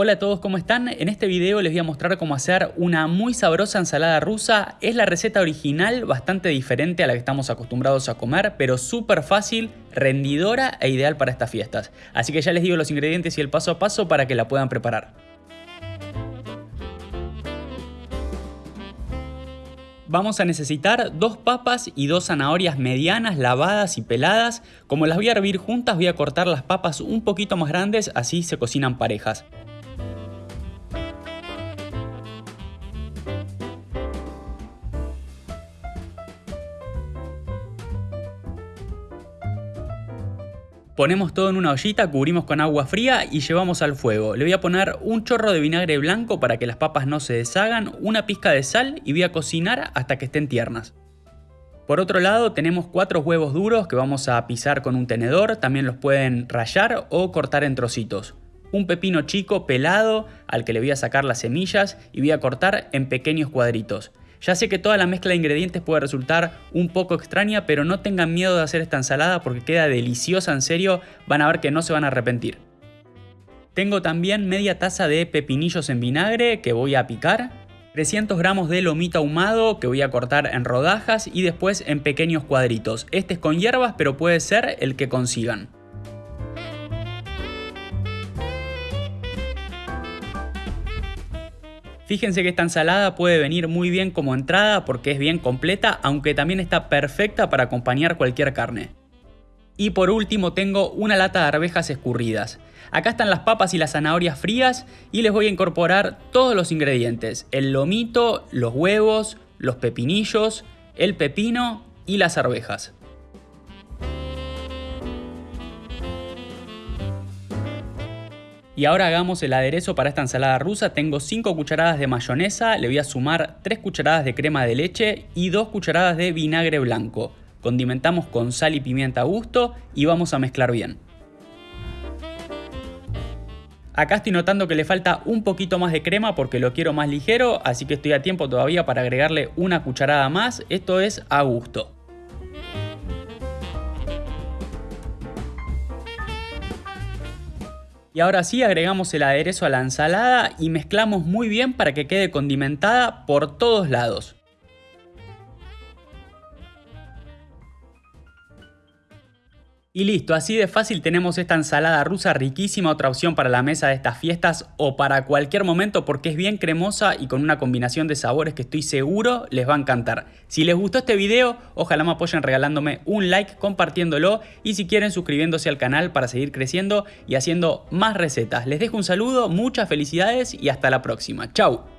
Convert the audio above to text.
Hola a todos, ¿cómo están? En este video les voy a mostrar cómo hacer una muy sabrosa ensalada rusa. Es la receta original, bastante diferente a la que estamos acostumbrados a comer, pero súper fácil, rendidora e ideal para estas fiestas. Así que ya les digo los ingredientes y el paso a paso para que la puedan preparar. Vamos a necesitar dos papas y dos zanahorias medianas lavadas y peladas. Como las voy a hervir juntas voy a cortar las papas un poquito más grandes, así se cocinan parejas. Ponemos todo en una ollita, cubrimos con agua fría y llevamos al fuego. Le voy a poner un chorro de vinagre blanco para que las papas no se deshagan, una pizca de sal y voy a cocinar hasta que estén tiernas. Por otro lado tenemos cuatro huevos duros que vamos a pisar con un tenedor, también los pueden rallar o cortar en trocitos. Un pepino chico pelado al que le voy a sacar las semillas y voy a cortar en pequeños cuadritos. Ya sé que toda la mezcla de ingredientes puede resultar un poco extraña, pero no tengan miedo de hacer esta ensalada porque queda deliciosa en serio, van a ver que no se van a arrepentir. Tengo también media taza de pepinillos en vinagre que voy a picar, 300 gramos de lomito ahumado que voy a cortar en rodajas y después en pequeños cuadritos. Este es con hierbas pero puede ser el que consigan. Fíjense que esta ensalada puede venir muy bien como entrada porque es bien completa, aunque también está perfecta para acompañar cualquier carne. Y por último tengo una lata de arvejas escurridas. Acá están las papas y las zanahorias frías y les voy a incorporar todos los ingredientes. El lomito, los huevos, los pepinillos, el pepino y las arvejas. Y ahora hagamos el aderezo para esta ensalada rusa. Tengo 5 cucharadas de mayonesa, le voy a sumar 3 cucharadas de crema de leche y 2 cucharadas de vinagre blanco. Condimentamos con sal y pimienta a gusto y vamos a mezclar bien. Acá estoy notando que le falta un poquito más de crema porque lo quiero más ligero, así que estoy a tiempo todavía para agregarle una cucharada más. Esto es a gusto. Y ahora sí agregamos el aderezo a la ensalada y mezclamos muy bien para que quede condimentada por todos lados. Y listo, así de fácil tenemos esta ensalada rusa riquísima, otra opción para la mesa de estas fiestas o para cualquier momento porque es bien cremosa y con una combinación de sabores que estoy seguro les va a encantar. Si les gustó este video, ojalá me apoyen regalándome un like, compartiéndolo y si quieren suscribiéndose al canal para seguir creciendo y haciendo más recetas. Les dejo un saludo, muchas felicidades y hasta la próxima. Chau.